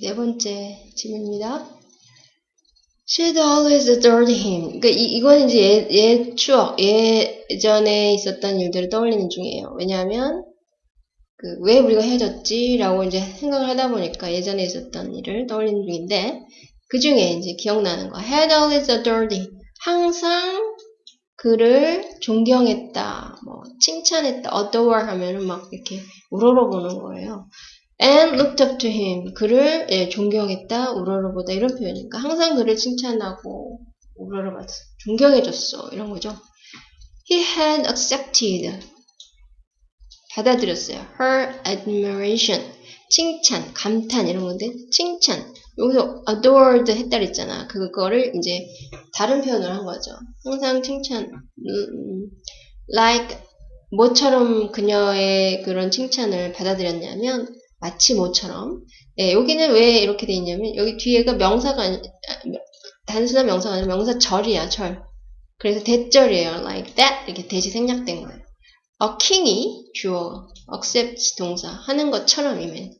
네 번째 질문입니다. She'd always adored him. 그러니까 이, 이거는 이제 예, 예 추억, 예전에 있었던 일들을 떠올리는 중이에요. 왜냐하면 그 왜 우리가 헤어졌지라고 이제 생각을 하다 보니까 예전에 있었던 일을 떠올리는 중인데 그 중에 이제 기억나는 거. Had always adored him. 항상 그를 존경했다, 뭐 칭찬했다, adore 하면은 막 이렇게 우러러 보는 거예요. And looked up to him. 그를 예, 존경했다, 우러러보다 이런 표현이니까 항상 그를 칭찬하고 우러러봤어, 존경해줬어 이런 거죠. He had accepted. 받아들였어요. Her admiration. 칭찬, 감탄 이런 건데 칭찬. 여기서 adored 했다 그랬잖아. 그거를 이제 다른 표현을 한 거죠. 항상 칭찬, 음, like 뭐처럼 그녀의 그런 칭찬을 받아들였냐면 마치 뭐처럼. 네, 여기는 왜 이렇게 돼 있냐면 여기 뒤에가 명사가 단순한 명사가 아니라 명사 절이야, 절. 그래서 대절이에요. like that 이렇게 대시 생략된 거예요. a king이 주어, accept 동사 하는 것처럼이면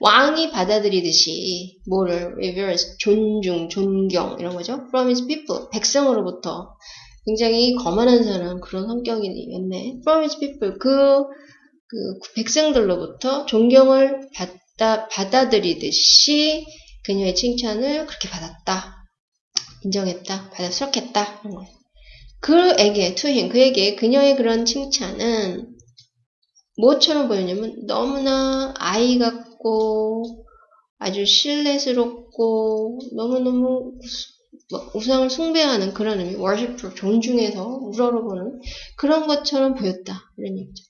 왕이 받아들이듯이 뭐를 reverence 존중, 존경 이런 거죠. from his people 백성으로부터 굉장히 거만한 사람 그런 성격이었네. from his people 그, 그 백성들로부터 존경을 받다 받아들이듯이 그녀의 칭찬을 그렇게 받았다. 인정했다. 거예요. 그에게, him, 그에게 그녀의 그런 칭찬은 뭐처럼 보였냐면 너무나 아이 같고 아주 신뢰스럽고 너무너무 우상을 숭배하는 그런 의미, worship, 존중해서 우러러보는 그런 것처럼 보였다. 이런 얘기죠.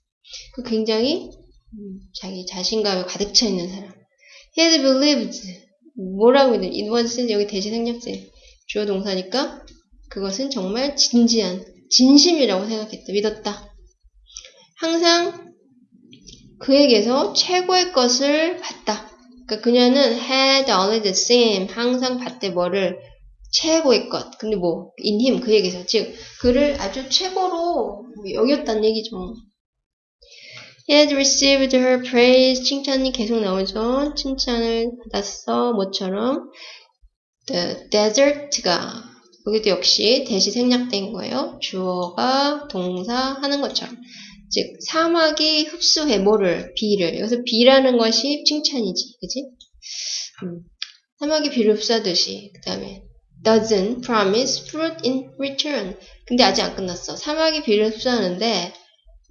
그 굉장히 음, 자기 자신감에 가득 차 있는 사람. He had believed. 뭐라고 했냐. it was 여기 대시 생략제. 주어 동사니까 그것은 정말 진지한, 진심이라고 생각했다. 믿었다. 항상 그에게서 최고의 것을 봤다. 그러니까 그녀는 had always seen, 항상 봤대 뭐를 최고의 것. 근데 뭐, in him, 그에게서. 즉, 그를 아주 최고로 여겼다는 얘기죠. He had received her praise. 칭찬이 계속 나오죠. 칭찬을 받았어. 뭐처럼. The desert가 여기도 역시 대시 생략된 거예요. 주어가 동사 하는 것처럼. 즉 사막이 흡수해 뭐를 비를 여기서 비라는 것이 칭찬이지 그지 음, 사막이 비를 흡수하듯이 그 다음에 doesn't promise fruit in return 근데 아직 안 끝났어 사막이 비를 흡수하는데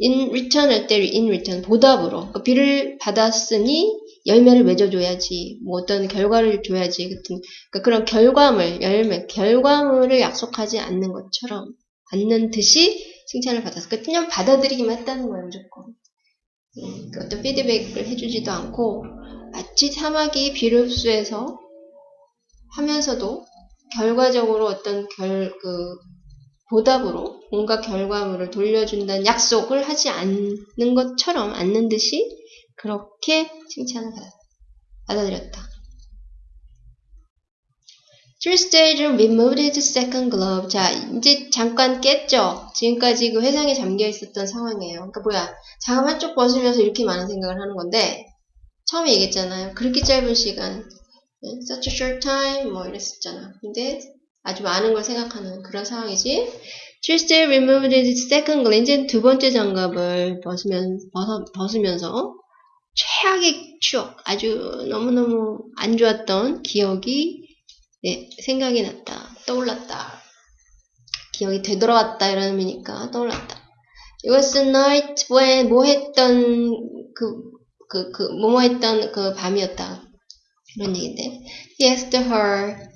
in return 할 때 in return 보답으로 그러니까 비를 받았으니 열매를 맺어줘야지 뭐 어떤 결과를 줘야지 같은 그러니까 그런 결과물 열매 결과물을 약속하지 않는 것처럼 않는 듯이 칭찬을 받았어. 그 그냥 받아들이기만 했다는 거예요, 무조건. 음, 그 어떤 피드백을 해주지도 않고 마치 사막이 비를 흡수해서 하면서도 결과적으로 어떤 결, 그, 보답으로 뭔가 결과물을 돌려준다는 약속을 하지 않는 것처럼, 않는 듯이 그렇게 칭찬을 받아들였다. Tuesday를 removed his second glove. 자, 이제 잠깐 깼죠? 지금까지 그 회상에 잠겨 있었던 상황이에요. 그러니까 뭐야, 장갑 한쪽 벗으면서 이렇게 많은 생각을 하는 건데, 처음에 얘기했잖아요. 그렇게 짧은 시간, such a short time, 뭐 이랬었잖아. 근데 아주 많은 걸 생각하는 그런 상황이지. Tuesday removed his second. 이제 두 번째 장갑을 벗으면, 벗어, 벗으면서 최악의 추억, 아주 너무너무 안 좋았던 기억이 네, 생각이 났다. 떠올랐다. 기억이 되돌아왔다. 이런 의미니까 떠올랐다. It was a night when 뭐 했던 그, 그, 그, 뭐뭐 했던 그 밤이었다. 이런 얘기인데. He asked her.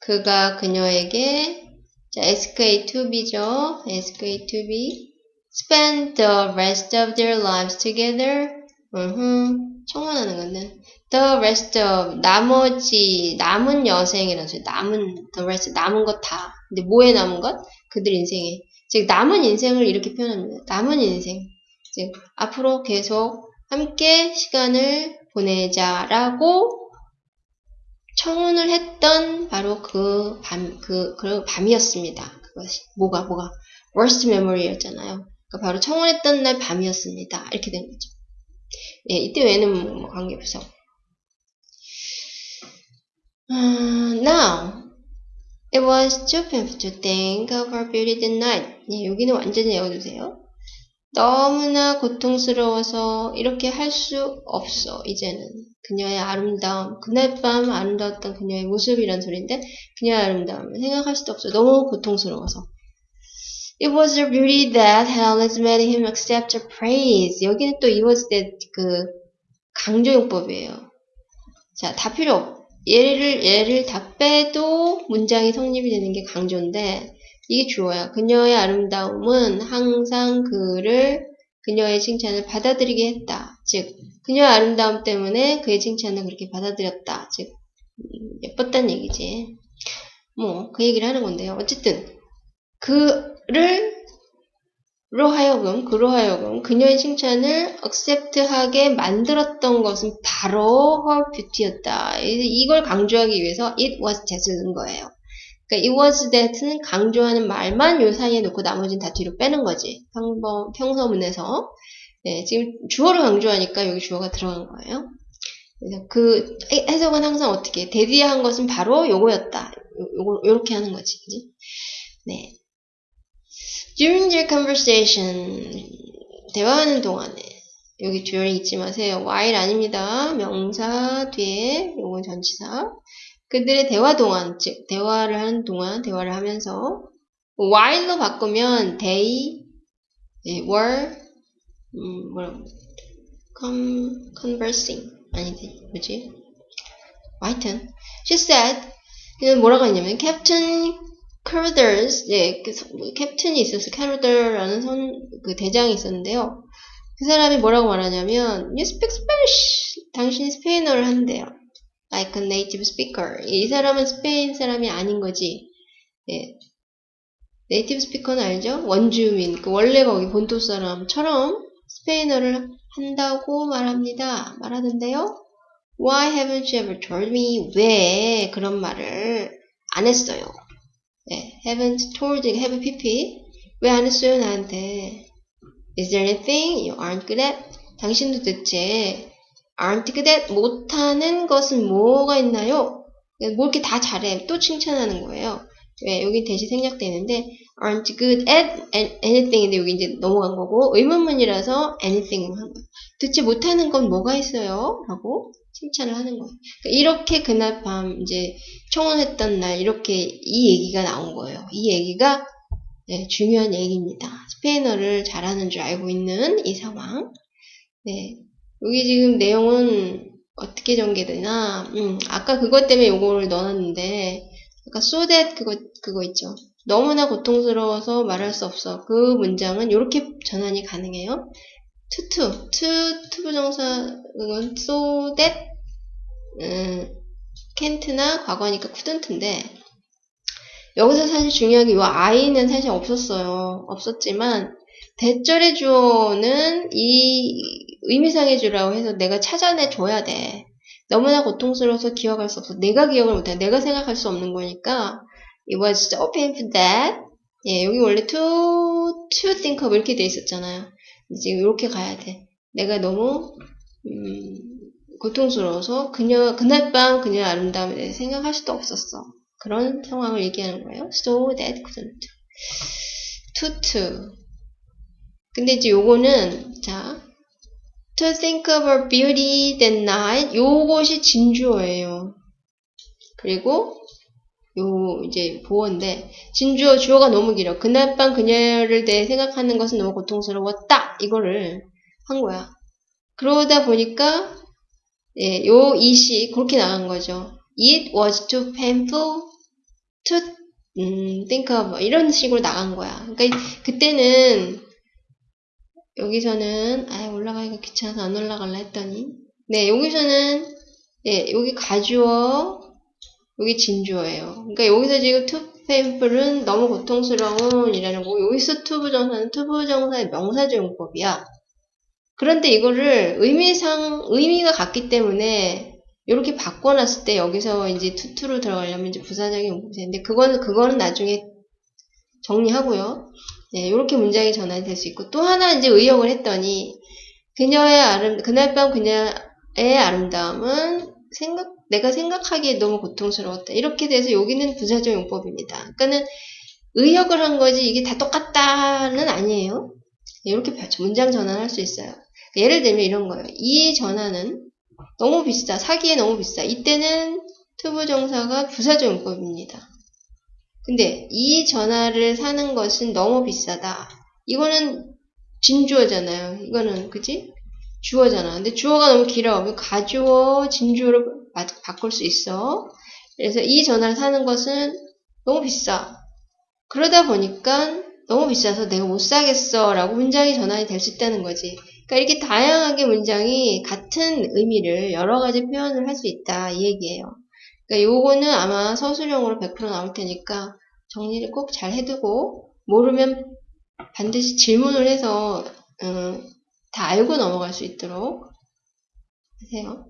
그가 그녀에게 자, SK2B죠. SK2B. Spend the rest of their lives together. 으흠, 청혼하는 건데. The rest of 나머지 남은 여생이라는 소리. 남은 the rest 남은 것 다. 근데 뭐에 남은 것? 그들 인생에. 즉 남은 인생을 이렇게 표현합니다. 남은 인생. 즉 앞으로 계속 함께 시간을 보내자라고 청혼을 했던 바로 그 밤, 그, 그 밤이었습니다. 그것이. 뭐가, 뭐가. worst memory였잖아요. 그러니까 바로 청혼했던 날 밤이었습니다. 이렇게 된 거죠. 예, 이때 외에는 뭐 관계없어. Uh, now, it was painful to think of her beauty that night. 예, 여기는 완전히 외워주세요. 너무나 고통스러워서 이렇게 할 수 없어, 이제는. 그녀의 아름다움, 그날 밤 아름다웠던 그녀의 모습이란 소리인데, 그녀의 아름다움을 생각할 수도 없어. 너무 고통스러워서. It was her beauty that had always made him accept her praise. 여기는 또 it was that 그 강조용법이에요. 자, 다 필요 없. 얘를, 얘를 다 빼도 문장이 성립이 되는 게 강조인데, 이게 주어야. 그녀의 아름다움은 항상 그를, 그녀의 칭찬을 받아들이게 했다. 즉, 그녀의 아름다움 때문에 그의 칭찬을 그렇게 받아들였다. 즉, 음, 예뻤단 얘기지. 뭐, 그 얘기를 하는 건데요. 어쨌든, 그를, 로 하여금, 그로 하여금, 그녀의 칭찬을 accept하게 만들었던 것은 바로 her beauty였다. 이걸 강조하기 위해서 it was that을 넣은 거예요. 그러니까 it was that는 강조하는 말만 요 사이에 놓고 나머지는 다 뒤로 빼는 거지. 평범, 평서문에서. 네, 지금 주어를 강조하니까 여기 주어가 들어간 거예요. 그래서 그 해석은 항상 어떻게 대디한 것은 바로 요거였다. 요거 요렇게 하는 거지, 그지? 네. During their conversation, 대화하는 동안에 여기 during 잊지 마세요. while 아닙니다. 명사 뒤에 요건 전치사. 그들의 대화 동안, 즉 대화를 하는 동안, 대화를 하면서 while로 바꾸면 they were 음, 뭐라고 con, conversing. 아니지 뭐지? 하여튼 she said 이건 뭐라고 했냐면 Captain Carruthers 네, 그 캡틴이 있었어 캐루더라는 선, 그 대장이 있었는데요. 그 사람이 뭐라고 말하냐면 You speak Spanish. 당신이 스페인어를 한대요 like a native speaker. 이 사람은 스페인 사람이 아닌 거지. 예. native speaker는 알죠? 원주민, 그 원래 거기 본토 사람처럼 스페인어를 한다고 말합니다. 말하는데요. Why haven't you ever told me? 왜 그런 말을 안 했어요? 네, haven't told, have pp. 왜 안 했어요, 나한테? Is there anything you aren't good at? 당신도 대체 at 못하는 것은 뭐가 있나요? 뭐 이렇게 다 잘해. 또 칭찬하는 거예요. 왜? 여기 대시 생략되는데 aren't good at anything인데 여기 이제 넘어간 거고 의문문이라서 anything 한 거예요. 듣지 못하는 건 뭐가 있어요? 라고 칭찬을 하는 거예요. 그러니까 이렇게 그날 밤 이제 청혼했던 날 이렇게 이 얘기가 나온 거예요. 이 얘기가 네, 중요한 얘기입니다. 스페인어를 잘하는 줄 알고 있는 이 상황. 네, 여기 지금 내용은 어떻게 전개되나? 음, 아까 그것 때문에 요거를 넣었는데, 아까 so that 그거, 그거 있죠. 너무나 고통스러워서 말할 수 없어. 그 문장은 이렇게 전환이 가능해요. to to, to, to 부정사, 그건 so that, 음, can't나 과거니까 couldn't인데, 여기서 사실 중요한 게이 I는 사실 없었어요. 없었지만, 대절의 주어는 이 의미상의 주라고 해서 내가 찾아내 줘야 돼. 너무나 고통스러워서 기억할 수 없어. 내가 기억을 못해. 내가 생각할 수 없는 거니까 it was so painful that 예, 여기 원래 to, to think of 이렇게 돼 있었잖아요. 지금 이렇게 가야 돼. 내가 너무 음, 고통스러워서 그녀 그날 밤 그녀의 아름다움에 대해 생각할 수도 없었어. 그런 상황을 얘기하는 거예요. So that couldn't. to to. 근데 이제 요거는 자 To think her beauty that night. 요것이 진주어예요. 그리고 요 이제 보어인데 진주어 주어가 너무 길어. 그날 밤 그녀를 대해 생각하는 것은 너무 고통스러웠다. 이거를 한 거야. 그러다 보니까 예, 요 이시 그렇게 나간 거죠. It was too painful to 음, think of 이런 식으로 나간 거야. 그러니까 그때는 여기서는 아 올라가기가 귀찮아서 안 올라갈라 했더니 네 여기서는 예 여기 가주어 여기 진주어예요. 그러니까 여기서 지금 too painful은 너무 고통스러운 이라는 거고 여기서 to부정사는 to부정사의 명사적 용법이야. 그런데 이거를 의미상 의미가 같기 때문에 이렇게 바꿔놨을 때 여기서 이제 too to로 들어가려면 이제 부사적인 용법인데 그거는 그거는 나중에 정리하고요. 네, 이렇게 문장이 전환이 될수 있고 또 하나 이제 의역을 했더니 그녀의 아름 그날 밤 그녀의 아름다움은 생각, 내가 생각하기에 너무 고통스러웠다. 이렇게 돼서 여기는 부사적 용법입니다. 그러니까는 의역을 한 거지 이게 다 똑같다는 아니에요. 이렇게 문장 전환할 수 있어요. 예를 들면 이런 거예요. 이 전환은 너무 비싸. 사기에 너무 비싸. 이때는 투부정사가 부사적 용법입니다. 근데 이 전화를 사는 것은 너무 비싸다. 이거는 진주어잖아요. 이거는 그지? 주어잖아. 근데 주어가 너무 길어. 가주어, 진주어로 바꿀 수 있어. 그래서 이 전화를 사는 것은 너무 비싸. 그러다 보니까 너무 비싸서 내가 못 사겠어 라고 문장이 전환이 될 수 있다는 거지. 그러니까 이렇게 다양하게 문장이 같은 의미를 여러 가지 표현을 할 수 있다 이 얘기예요. 그러니까 요거는 아마 서술형으로 100% 나올 테니까 정리를 꼭 잘 해두고 모르면 반드시 질문을 해서 음, 다 알고 넘어갈 수 있도록 하세요.